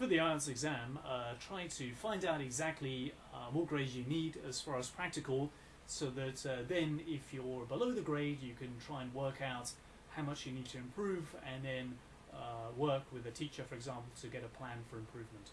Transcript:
for the IELTS exam, uh, try to find out exactly uh, what grades you need as far as practical, so that uh, then if you're below the grade, you can try and work out how much you need to improve, and then uh, work with a teacher, for example, to get a plan for improvement.